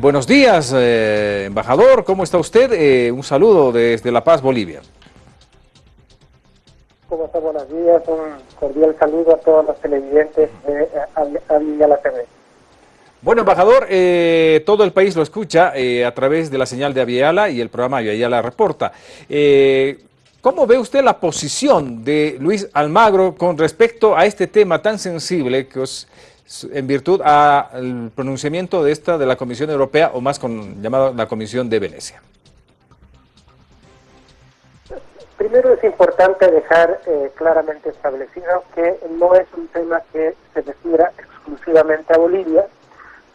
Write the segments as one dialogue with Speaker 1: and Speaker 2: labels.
Speaker 1: Buenos días, eh, embajador. ¿Cómo está usted? Eh, un saludo desde La Paz, Bolivia.
Speaker 2: ¿Cómo está? Buenos días. Un cordial saludo a todos los televidentes de Aviala TV.
Speaker 1: Bueno, embajador, eh, todo el país lo escucha a través de la señal de Aviala y el programa Aviala Reporta. ¿Cómo ve usted la posición de Luis Almagro con respecto a este tema tan sensible que os en virtud al pronunciamiento de esta de la Comisión Europea o más con, llamada la Comisión de Venecia?
Speaker 2: Primero es importante dejar eh, claramente establecido que no es un tema que se refiere exclusivamente a Bolivia,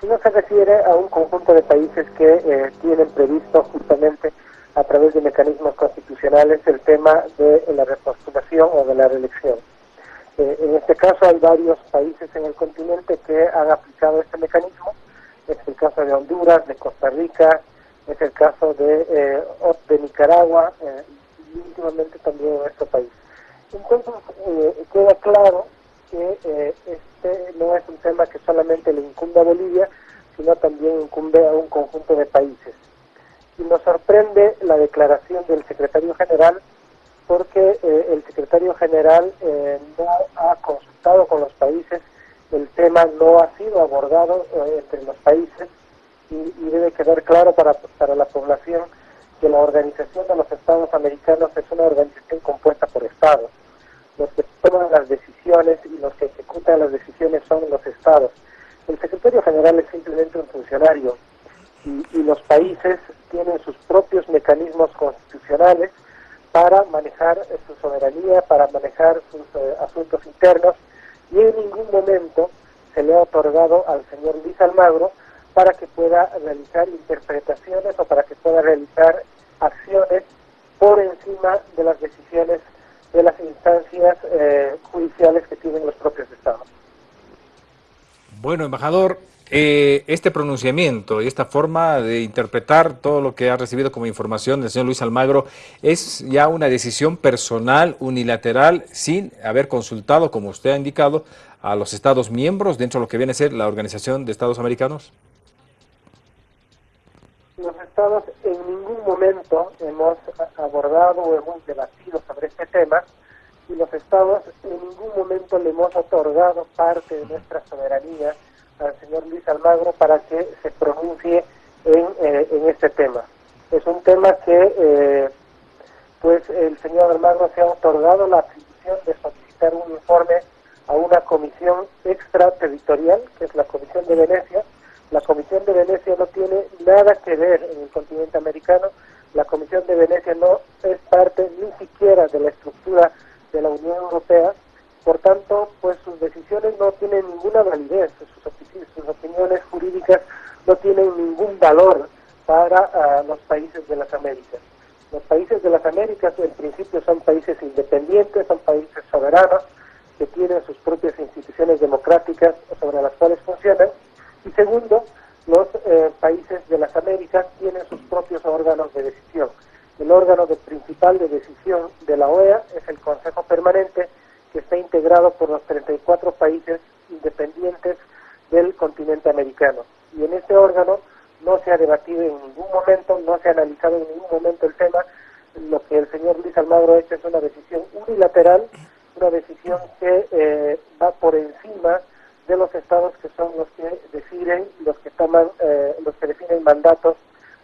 Speaker 2: sino se refiere a un conjunto de países que eh, tienen previsto justamente a través de mecanismos constitucionales el tema de la repostulación o de la reelección. Eh, en este caso hay varios países en el continente que han aplicado este mecanismo. Es el caso de Honduras, de Costa Rica, es el caso de, eh, de Nicaragua eh, y últimamente también en nuestro país. Entonces queda claro que este no es un tema que solamente le incumbe a Bolivia, sino también incumbe a un conjunto de países. Y nos sorprende la declaración del secretario general porque eh, el secretario general eh, no ha consultado con los países, el tema no ha sido abordado eh, entre los países y, debe quedar claro para, para la población que la Organización de los Estados Americanos es una organización compuesta por estados. Los que toman las decisiones y los que ejecutan las decisiones son los estados. El secretario general es simplemente un funcionario y, y los países tienen sus propios mecanismos constitucionales para manejar su soberanía, para manejar sus eh, asuntos internos, y en ningún momento se le ha otorgado al señor Luis Almagro para que pueda realizar interpretaciones o para que pueda realizar acciones por encima de las decisiones de las instancias eh, judiciales que tienen los propios estados.
Speaker 1: Bueno, embajador, eh, este pronunciamiento y esta forma de interpretar todo lo que ha recibido como información del señor Luis Almagro es ya una decisión personal, unilateral, sin haber consultado, como usted ha indicado, a los Estados miembros dentro de lo que viene a ser la Organización de Estados Americanos?
Speaker 2: Los Estados en ningún momento hemos abordado o hemos debatido sobre este tema y los Estados en ningún momento le hemos otorgado parte de nuestra soberanía al señor Luis Almagro para que se pronuncie en, eh, en este tema. Es un tema que eh, pues el señor Almagro se ha otorgado la atribución de solicitar un informe a una comisión extraterritorial, que es la Comisión de Venecia. La Comisión de Venecia no tiene nada que ver en el continente americano. La Comisión de Venecia no es parte ni siquiera de la validez, sus, sus opiniones jurídicas no tienen ningún valor para ah, los países de las Américas. Los países de las Américas en principio son países independientes, son países soberanos, que tienen sus propias instituciones democráticas sobre las cuales funcionan. Y segundo, los eh, países de las Américas tienen sus propios órganos de decisión. El órgano de, principal de decisión de la OEA es el Consejo Permanente, que está integrado por los 34 países independientes del continente americano. Y en este órgano no se ha debatido en ningún momento, no se ha analizado en ningún momento el tema. Lo que el señor Luis Almagro ha hecho es una decisión unilateral, una decisión que eh, va por encima de los estados que son los que deciden, los que toman, eh, los que definen mandatos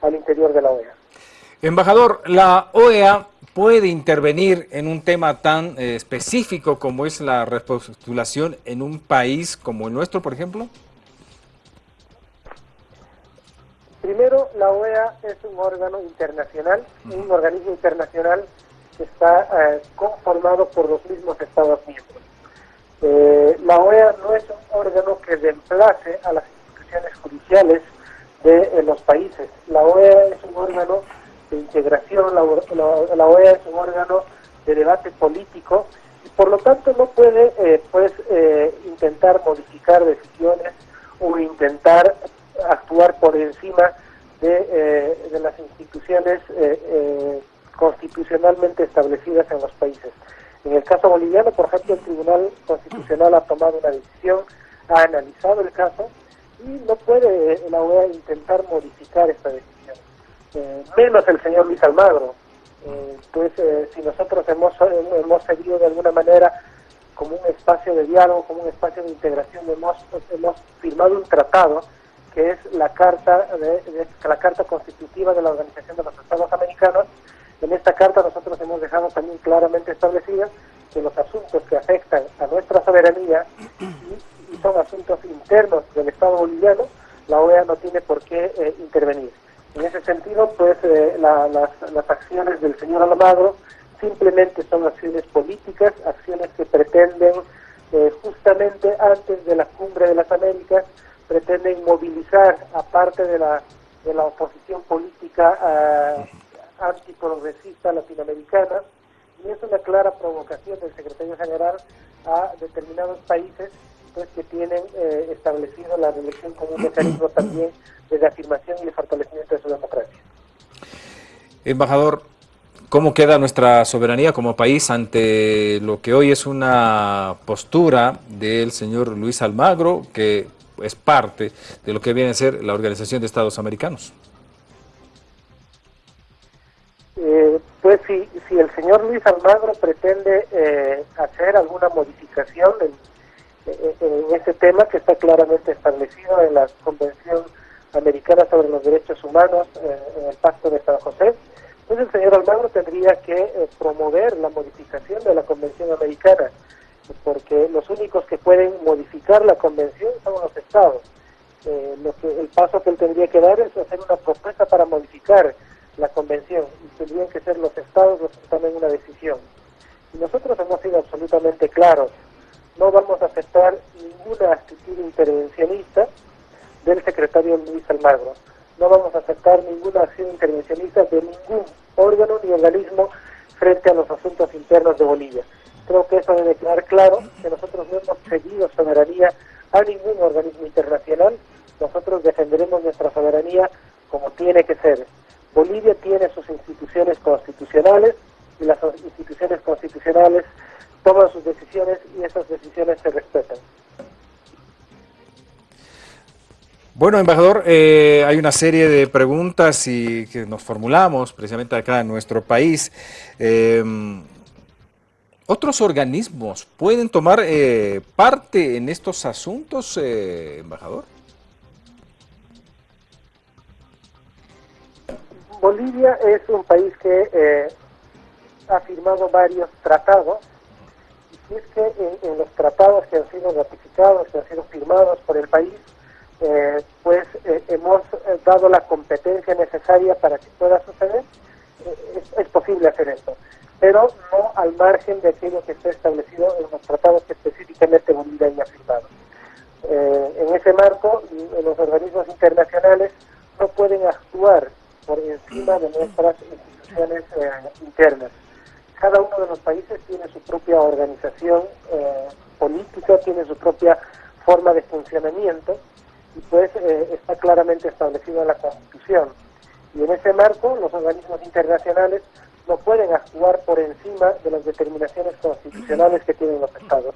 Speaker 2: al interior de la OEA.
Speaker 1: Embajador, la OEA puede intervenir en un tema tan eh, específico como es la repostulación en un país como el nuestro, por ejemplo?
Speaker 2: Primero, la OEA es un órgano internacional, un organismo internacional que está eh, conformado por los mismos Estados miembros. Eh, la OEA no es un órgano que reemplace a las instituciones judiciales de los países. La OEA es un órgano de integración, la, OEA es un órgano de debate político y por lo tanto no puede eh, pues eh, intentar modificar decisiones o intentar actuar por encima de, eh, de las instituciones constitucionalmente establecidas en los países. En el caso boliviano, por ejemplo, el Tribunal Constitucional ha tomado una decisión, ha analizado el caso y no puede la OEA intentar modificar esta decisión, menos el señor Luis Almagro. pues si nosotros hemos, hemos seguido de alguna manera como un espacio de diálogo, como un espacio de integración, hemos, hemos firmado un tratado que es la carta de, la carta constitutiva de la Organización de los Estados Americanos. En esta carta nosotros hemos dejado también claramente establecidas que los asuntos que afectan a nuestra soberanía y, son asuntos internos del Estado boliviano, la OEA no tiene por qué eh, intervenir. En ese sentido, pues eh, las, las acciones del señor Almagro simplemente son acciones políticas, acciones que pretenden eh, justamente antes de la cumbre de las Américas, pretenden movilizar a parte de la, de la oposición política eh, antiprogresista latinoamericana. Y es una clara provocación del secretario general a determinados países pues que tienen eh, establecido la reelección como un mecanismo también de reafirmación y de fortalecimiento de su democracia.
Speaker 1: Embajador, ¿Cómo queda nuestra soberanía como país ante lo que hoy es una postura del señor Luis Almagro, que es parte de lo que viene a ser la Organización de Estados Americanos?
Speaker 2: Eh, pues si, si el señor Luis Almagro pretende eh, hacer alguna modificación en, en, ese tema que está claramente establecido en la Convención Americana sobre los Derechos Humanos, eh, en el Pacto de San José, entonces el señor Almagro tendría que eh, promover la modificación de la Convención Americana, porque los únicos que pueden modificar la Convención son los estados. Eh, lo que, el paso que él tendría que dar es hacer una propuesta para modificar la Convención, y tendrían que ser los estados los que tomen una decisión. Y nosotros hemos sido absolutamente claros, no vamos a aceptar ninguna actitud intervencionista del secretario Luis Almagro no vamos a aceptar ninguna acción intervencionista de ningún órgano ni organismo frente a los asuntos internos de Bolivia. Creo que eso debe quedar claro, que nosotros no hemos cedido soberanía a ningún organismo internacional, nosotros defenderemos nuestra soberanía como tiene que ser. Bolivia tiene sus instituciones constitucionales y las instituciones constitucionales toman sus decisiones y esas decisiones se respetan.
Speaker 1: Bueno, embajador, eh, hay una serie de preguntas y que nos formulamos precisamente acá en nuestro país. Em, ¿Otros organismos pueden tomar eh, parte en estos asuntos, eh, embajador?
Speaker 2: Bolivia es un país que ha firmado varios tratados es que en los tratados que han sido ratificados, que han sido firmados por el país, eh, pues eh, hemos eh, dado la competencia necesaria para que pueda suceder, es, posible hacer esto, pero no al margen de aquello que está establecido en los tratados que específicamente Bolivia haya firmado. en ese marco, los organismos internacionales no pueden actuar por encima de nuestras instituciones internas. Cada uno de los países tiene su propia organización política, tiene su propia forma de funcionamiento y pues eh, está claramente establecido en la Constitución. Y en ese marco los organismos internacionales no pueden actuar por encima de las determinaciones constitucionales que tienen los estados.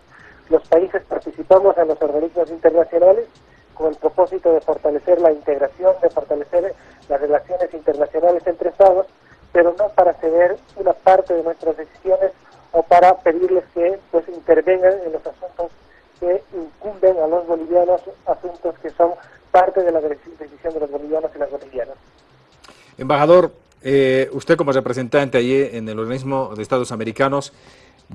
Speaker 2: Los países participamos en los organismos internacionales con el propósito de fortalecer la integración, de fortalecer las relaciones internacionales entre estados, pero no para ceder una parte de nuestras decisiones o para pedirles que pues intervengan en los asuntos que incumben a los bolivianos asuntos que son parte de la decisión de los bolivianos y las bolivianas.
Speaker 1: Embajador, eh, usted como representante allí en el organismo de Estados Americanos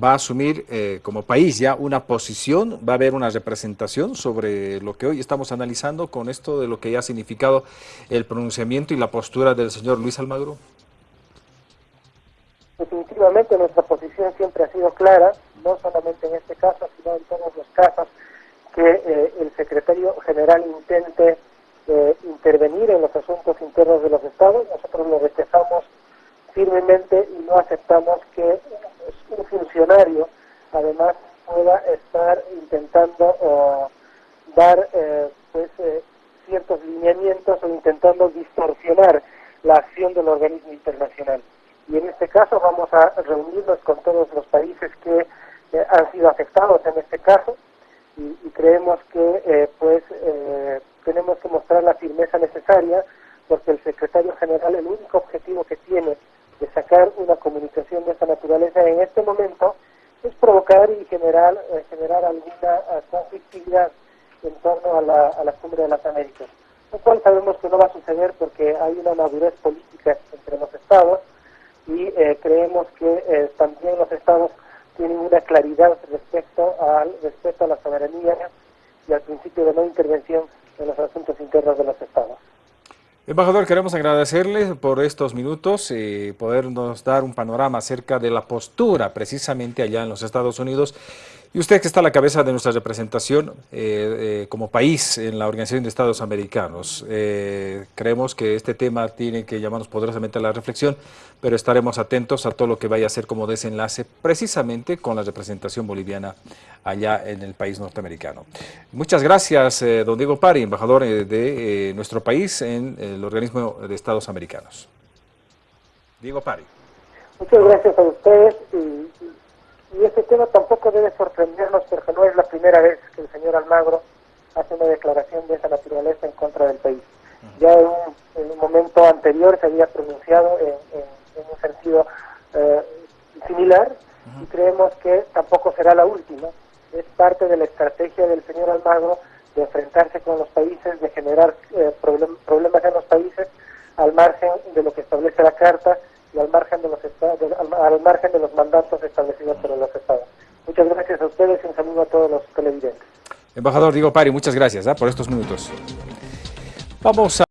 Speaker 1: va a asumir eh, como país ya una posición, va a haber una representación sobre lo que hoy estamos analizando con esto de lo que ya ha significado el pronunciamiento y la postura del señor Luis Almagro.
Speaker 2: Definitivamente nuestra posición siempre ha sido clara, no solamente en este caso, sino en todos los casos que eh, el secretario general intente eh, intervenir en los asuntos internos de los estados. Nosotros lo rechazamos firmemente y no aceptamos que un funcionario, además, pueda estar intentando dar eh, pues ciertos lineamientos o intentando distorsionar la acción del organismo internacional y en este caso vamos a reunirnos con todos los países que eh, han sido afectados en este caso y, creemos que eh, pues eh, tenemos que mostrar la firmeza necesaria porque el secretario general el único objetivo que tiene de sacar una comunicación de esta naturaleza en este momento es provocar y generar, eh, generar alguna conflictividad en torno a la, a la cumbre de las Américas, lo cual sabemos que no va a suceder porque hay una madurez política entre los estados y eh, creemos que eh, también los estados tienen una claridad respecto al respeto a la soberanía y al principio de no intervención en los asuntos internos de los estados.
Speaker 1: Embajador, queremos agradecerle por estos minutos y podernos dar un panorama acerca de la postura precisamente allá en los Estados Unidos. Y usted que está a la cabeza de nuestra representación eh, eh, como país en la Organización de Estados Americanos, eh, creemos que este tema tiene que llamarnos poderosamente a la reflexión, pero estaremos atentos a todo lo que vaya a ser como desenlace precisamente con la representación boliviana allá en el país norteamericano. Muchas gracias, don Diego Pari, embajador de nuestro país en el organismo de Estados Americanos. Diego Pari.
Speaker 2: Muchas gracias a ustedes y, este tema tampoco debe sorprendernos porque no es la primera vez que el señor Almagro hace una declaración de esa naturaleza en contra del país. Ya en un, en un momento anterior se había pronunciado en, en, en un sentido eh, similar y creemos que tampoco será la última. Es parte de la estrategia del señor Almagro de enfrentarse con los países, de generar eh, problem problemas en los países al margen de lo que establece la Carta y al margen de los estados, al, al, margen de los mandatos establecidos por los estados. Muchas gracias a ustedes y un saludo a todos los televidentes.
Speaker 1: Embajador Diego Pari, muchas gracias ¿eh? por estos minutos. Vamos a